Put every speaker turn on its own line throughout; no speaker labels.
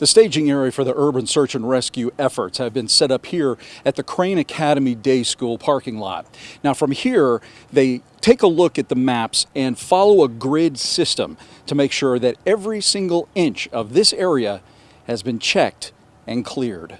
The staging area for the urban search and rescue efforts have been set up here at the Crane Academy Day School parking lot. Now, from here, they take a look at the maps and follow a grid system to make sure that every single inch of this area has been checked and cleared.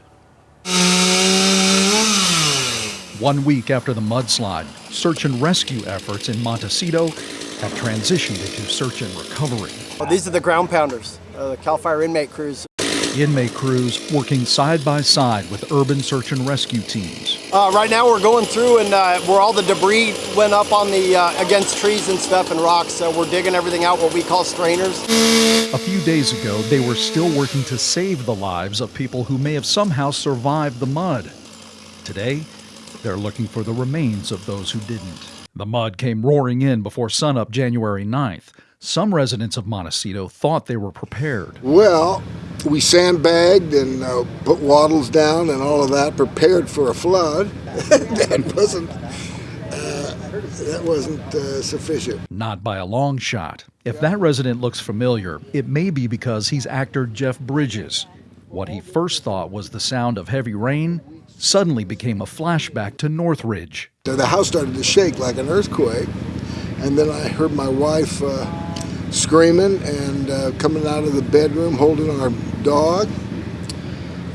One week after the mudslide, search and rescue efforts in Montecito have transitioned into search and recovery.
Well, these are the ground pounders, uh, the CAL FIRE inmate crews.
Inmate crews working side by side with urban search and rescue teams.
Uh, right now we're going through and uh, where all the debris went up on the uh, against trees and stuff and rocks. So we're digging everything out, what we call strainers.
A few days ago, they were still working to save the lives of people who may have somehow survived the mud. Today, they're looking for the remains of those who didn't. The mud came roaring in before sunup January 9th. Some residents of Montecito thought they were prepared.
Well, we sandbagged and uh, put wattles down and all of that, prepared for a flood. that wasn't uh, that wasn't uh, sufficient.
Not by a long shot. If that resident looks familiar, it may be because he's actor Jeff Bridges. What he first thought was the sound of heavy rain suddenly became a flashback to Northridge.
The house started to shake like an earthquake, and then I heard my wife uh, screaming and uh, coming out of the bedroom holding our dog.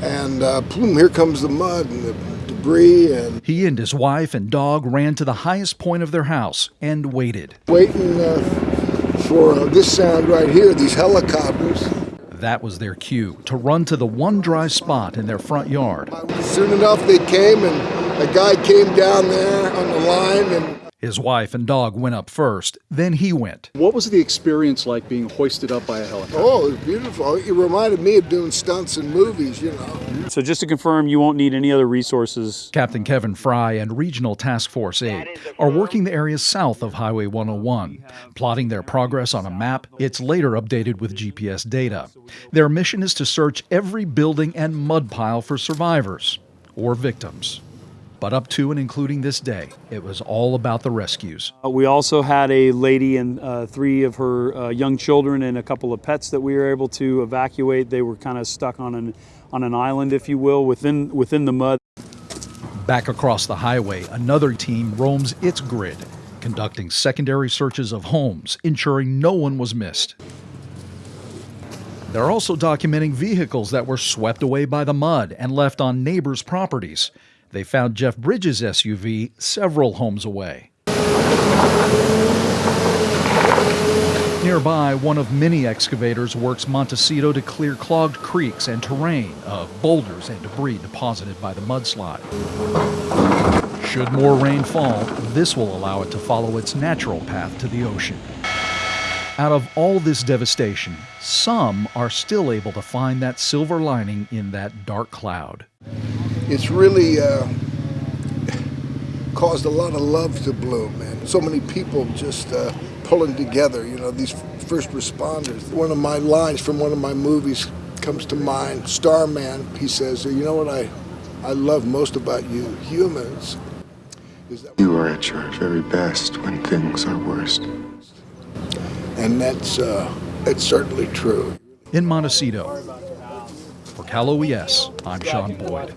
And uh, boom, here comes the mud and the debris. And
he and his wife and dog ran to the highest point of their house and waited.
Waiting uh, for uh, this sound right here, these helicopters.
That was their cue to run to the one dry spot in their front yard.
Soon enough, they came and a guy came down there on the line and
his wife and dog went up first, then he went.
What was the experience like being hoisted up by a helicopter?
Oh, it was beautiful. It reminded me of doing stunts in movies, you know.
So just to confirm, you won't need any other resources.
Captain Kevin Fry and Regional Task Force 8 are working the areas south of Highway 101, plotting their progress on a map. It's later updated with GPS data. Their mission is to search every building and mud pile for survivors or victims. But up to and including this day, it was all about the rescues.
Uh, we also had a lady and uh, three of her uh, young children and a couple of pets that we were able to evacuate. They were kind of stuck on an, on an island, if you will, within, within the mud.
Back across the highway, another team roams its grid, conducting secondary searches of homes, ensuring no one was missed. They're also documenting vehicles that were swept away by the mud and left on neighbors' properties. They found Jeff Bridges' SUV several homes away. Nearby, one of many excavators works Montecito to clear clogged creeks and terrain of boulders and debris deposited by the mudslide. Should more rain fall, this will allow it to follow its natural path to the ocean. Out of all this devastation, some are still able to find that silver lining in that dark cloud
it's really uh, caused a lot of love to bloom, man. So many people just uh, pulling together, you know, these first responders. One of my lines from one of my movies comes to mind, Starman, he says, you know what I, I love most about you humans?
Is that you are at your very best when things are worst.
And that's, uh, that's certainly true.
In Montecito, for Cal OES, I'm Sean Boyd.